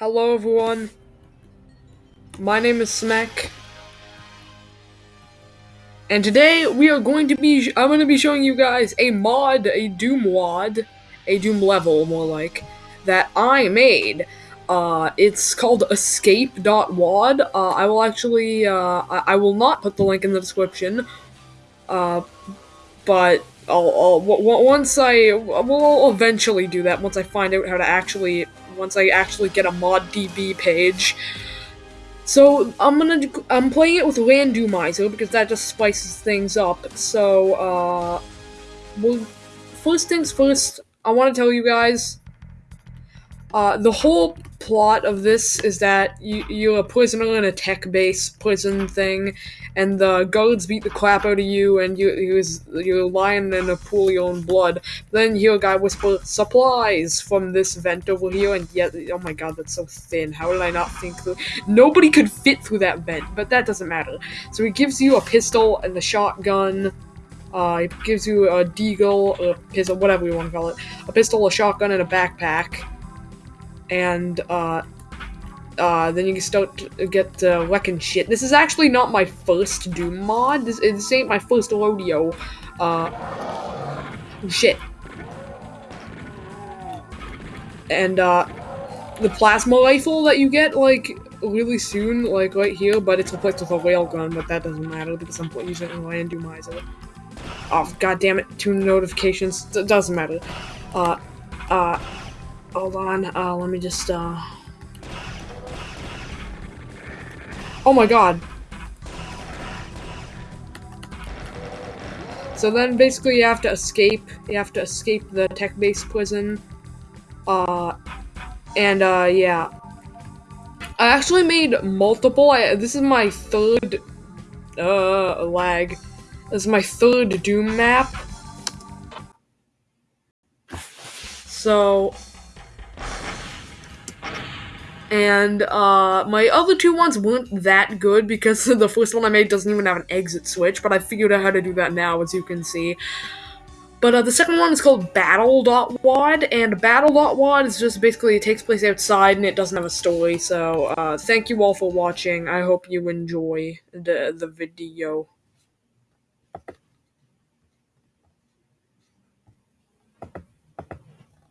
Hello everyone. My name is Smek. And today we are going to be I'm going to be showing you guys a mod, a Doom mod, a Doom level more like that I made. Uh, it's called escape.wad. Uh, I will actually uh, I, I, will not put the link in the description. Uh, but I'll, I'll once I will eventually do that once I find out how to actually once I actually get a ModDB page. So I'm gonna I'm playing it with Randomizer because that just spices things up. So uh, well, first things first, I want to tell you guys. Uh, the whole plot of this is that you, you're a prisoner in a tech base prison thing, and the guards beat the crap out of you, and you you're lying in a pool of your own blood. Then you hear a guy whisper supplies from this vent over here, and yet oh my god, that's so thin. How did I not think through? Nobody could fit through that vent, but that doesn't matter. So he gives you a pistol and a shotgun. Uh, it gives you a deagle, a pistol, whatever you want to call it, a pistol, a shotgun, and a backpack and uh, uh, then you can start to get uh, wrecking shit. This is actually not my first Doom mod. This, this ain't my first rodeo. Uh, shit. And uh, the plasma rifle that you get like really soon, like right here, but it's replaced with a railgun. But that doesn't matter because I'm using a randomizer. Oh god damn it! Two notifications. D doesn't matter. Uh, uh. Hold on, uh, let me just, uh... Oh my god! So then basically you have to escape, you have to escape the tech-based prison, uh, and, uh, yeah. I actually made multiple, I, this is my third, uh, lag. This is my third Doom map. So, and uh, my other two ones weren't that good because the first one I made doesn't even have an exit switch, but I figured out how to do that now, as you can see. But uh, the second one is called Battle.wad, and Battle.wad is just basically, it takes place outside and it doesn't have a story, so uh, thank you all for watching. I hope you enjoy the, the video.